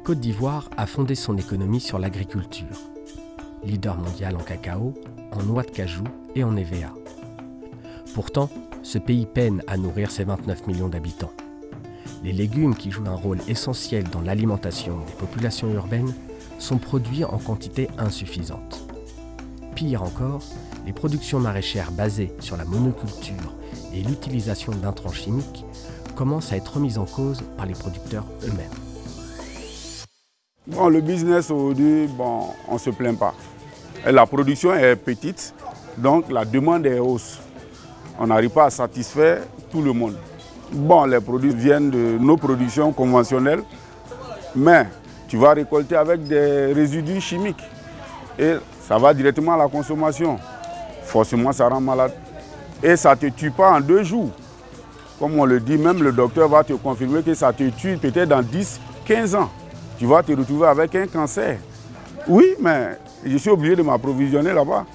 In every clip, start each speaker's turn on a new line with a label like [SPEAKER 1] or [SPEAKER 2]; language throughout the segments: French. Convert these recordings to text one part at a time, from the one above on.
[SPEAKER 1] La Côte d'Ivoire a fondé son économie sur l'agriculture. Leader mondial en cacao, en noix de cajou et en EVA. Pourtant, ce pays peine à nourrir ses 29 millions d'habitants. Les légumes qui jouent un rôle essentiel dans l'alimentation des populations urbaines sont produits en quantité insuffisante. Pire encore, les productions maraîchères basées sur la monoculture et l'utilisation d'intrants chimiques commencent à être remises en cause par les producteurs eux-mêmes.
[SPEAKER 2] Bon, le business aujourd'hui, bon, on ne se plaint pas. la production est petite, donc la demande est hausse. On n'arrive pas à satisfaire tout le monde. Bon, les produits viennent de nos productions conventionnelles, mais tu vas récolter avec des résidus chimiques. Et ça va directement à la consommation. Forcément, ça rend malade. Et ça ne te tue pas en deux jours. Comme on le dit, même le docteur va te confirmer que ça te tue peut-être dans 10, 15 ans. Tu vas te retrouver avec un cancer. Oui, mais je suis obligé de m'approvisionner là-bas.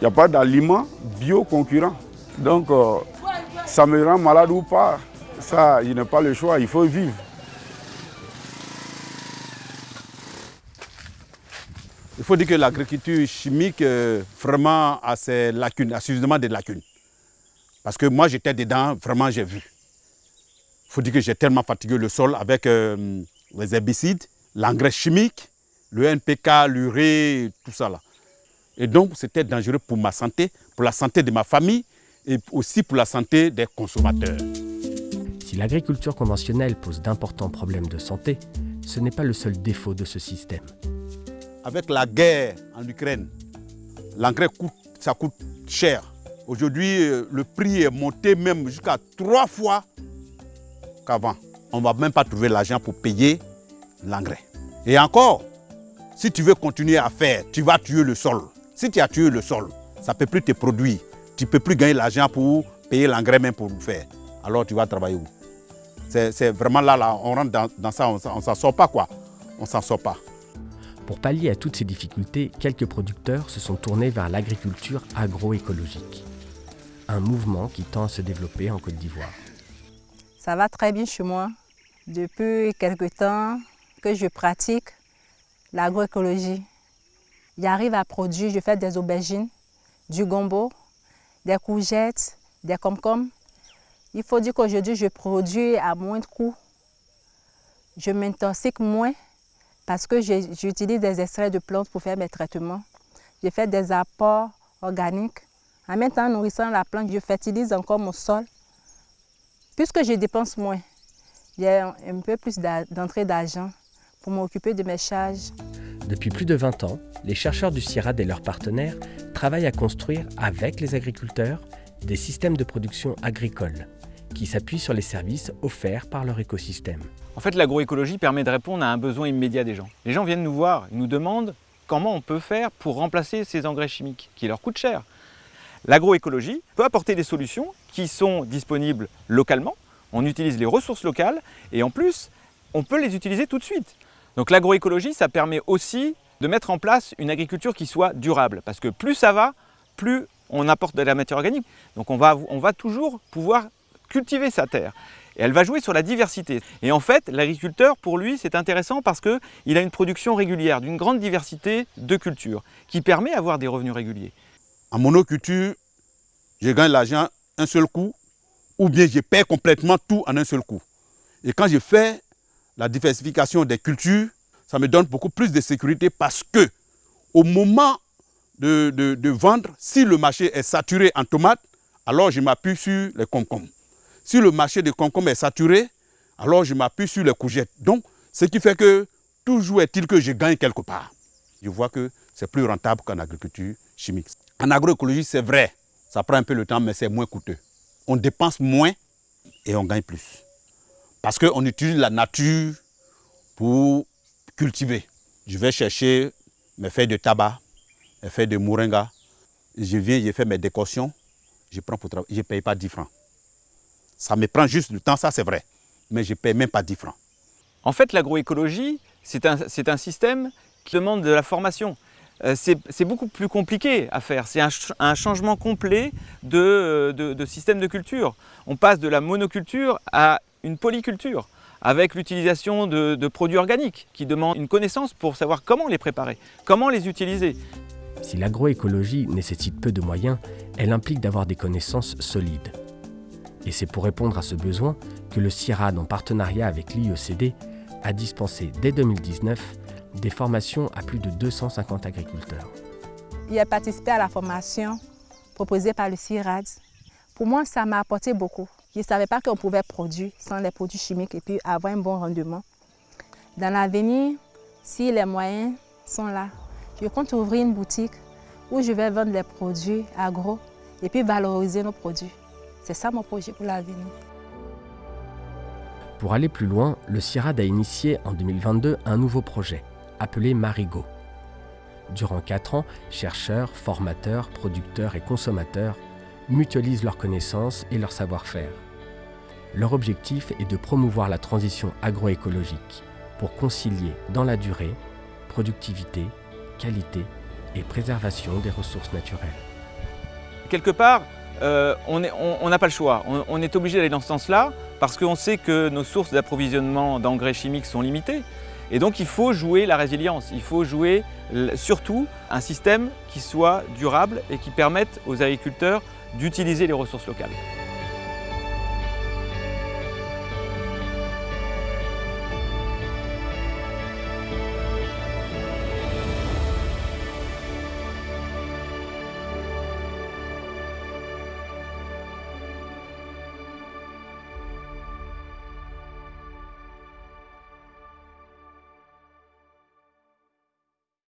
[SPEAKER 2] Il n'y a pas d'aliments bio concurrents. Donc, euh, ça me rend malade ou pas, ça, je n'ai pas le choix, il faut vivre.
[SPEAKER 3] Il faut dire que l'agriculture chimique, euh, vraiment, a ses lacunes, a suffisamment de lacunes. Parce que moi, j'étais dedans, vraiment, j'ai vu. Il faut dire que j'ai tellement fatigué le sol avec euh, les herbicides, l'engrais chimique, le NPK, l'urée, tout ça là. Et donc, c'était dangereux pour ma santé, pour la santé de ma famille et aussi pour la santé des consommateurs.
[SPEAKER 1] Si l'agriculture conventionnelle pose d'importants problèmes de santé, ce n'est pas le seul défaut de ce système.
[SPEAKER 3] Avec la guerre en Ukraine, l'engrais coûte, ça coûte cher. Aujourd'hui, euh, le prix est monté même jusqu'à trois fois qu'avant. On ne va même pas trouver l'argent pour payer l'engrais. Et encore, si tu veux continuer à faire, tu vas tuer le sol. Si tu as tué le sol, ça ne peut plus te produire tu ne peux plus gagner l'argent pour payer l'engrais même pour faire. Alors tu vas travailler où? C'est vraiment là, là, on rentre dans, ça, on ne s'en sort pas quoi. On s'en sort pas.
[SPEAKER 1] Pour pallier à toutes ces difficultés, quelques producteurs se sont tournés vers l'agriculture agroécologique. Un mouvement qui tend à se développer en Côte d'Ivoire.
[SPEAKER 4] Ça va très bien chez moi. Depuis quelque temps que je pratique l'agroécologie. J'arrive à produire, je fais des aubergines, du gombo, des courgettes, des comcoms. Il faut dire qu'aujourd'hui, je produis à moins de coûts. Je m'intoxique moins parce que j'utilise des extraits de plantes pour faire mes traitements. Je fais des apports organiques. En même temps, en nourrissant la plante, je fertilise encore mon sol. Puisque je dépense moins, j'ai un peu plus d'entrée d'argent pour m'occuper de mes charges.
[SPEAKER 1] Depuis plus de 20 ans, les chercheurs du CIRAD et leurs partenaires travaillent à construire, avec les agriculteurs, des systèmes de production agricole qui s'appuient sur les services offerts par leur écosystème.
[SPEAKER 5] En fait, l'agroécologie permet de répondre à un besoin immédiat des gens. Les gens viennent nous voir, ils nous demandent comment on peut faire pour remplacer ces engrais chimiques qui leur coûtent cher. L'agroécologie peut apporter des solutions qui sont disponibles localement, on utilise les ressources locales et en plus, on peut les utiliser tout de suite. Donc l'agroécologie, ça permet aussi de mettre en place une agriculture qui soit durable. Parce que plus ça va, plus on apporte de la matière organique. Donc on va, on va toujours pouvoir cultiver sa terre. Et elle va jouer sur la diversité. Et en fait, l'agriculteur, pour lui, c'est intéressant parce qu'il a une production régulière d'une grande diversité de cultures qui permet d'avoir des revenus réguliers.
[SPEAKER 3] En monoculture, je gagne l'argent un seul coup ou bien je perds complètement tout en un seul coup. Et quand je fais la diversification des cultures, ça me donne beaucoup plus de sécurité parce que au moment de, vendre, si le marché est saturé en tomates, alors je m'appuie sur les concombres. Si le marché des concombres est saturé, alors je m'appuie sur les courgettes. Donc, ce qui fait que toujours est-il que je gagne quelque part. Je vois que c'est plus rentable qu'en agriculture chimique. En agroécologie, c'est vrai, ça prend un peu le temps, mais c'est moins coûteux. On dépense moins et on gagne plus. Parce qu'on utilise la nature pour cultiver. Je vais chercher mes feuilles de tabac, mes feuilles de moringa. Je viens, je fais mes décoctions. Je prends pour travailler. Je ne paye pas 10 francs. Ça me prend juste du temps, ça c'est vrai. Mais je ne paye même pas 10 francs.
[SPEAKER 5] En fait, l'agroécologie, c'est un, système qui demande de la formation. Euh, c'est beaucoup plus compliqué à faire. C'est un, changement complet de, de système de culture. On passe de la monoculture à une polyculture. avec l'utilisation de, de produits organiques qui demandent une connaissance pour savoir comment les préparer, comment les utiliser.
[SPEAKER 1] Si l'agroécologie nécessite peu de moyens, elle implique d'avoir des connaissances solides. Et c'est pour répondre à ce besoin que le CIRAD, en partenariat avec l'IECD, a dispensé dès 2019 des formations à plus de 250 agriculteurs.
[SPEAKER 4] J'ai participé à la formation proposée par le CIRAD. Pour moi, ça m'a apporté beaucoup. Je ne savais pas qu'on pouvait produire sans les produits chimiques et puis avoir un bon rendement. Dans l'avenir, si les moyens sont là, je compte ouvrir une boutique où je vais vendre les produits agro et puis valoriser nos produits. C'est ça mon projet pour l'avenir.
[SPEAKER 1] Pour aller plus loin, le CIRAD a initié en 2022 un nouveau projet, appelé Marigo. Durant quatre ans, chercheurs, formateurs, producteurs et consommateurs mutualisent leurs connaissances et leur savoir-faire. Leur objectif est de promouvoir la transition agroécologique pour concilier dans la durée productivité, qualité et préservation des ressources naturelles.
[SPEAKER 5] Quelque part, euh, on n'a pas le choix. On est obligé d'aller dans ce sens-là parce qu'on sait que nos sources d'approvisionnement d'engrais chimiques sont limitées. Et donc il faut jouer la résilience, il faut jouer surtout un système qui soit durable et qui permette aux agriculteurs d'utiliser les ressources locales.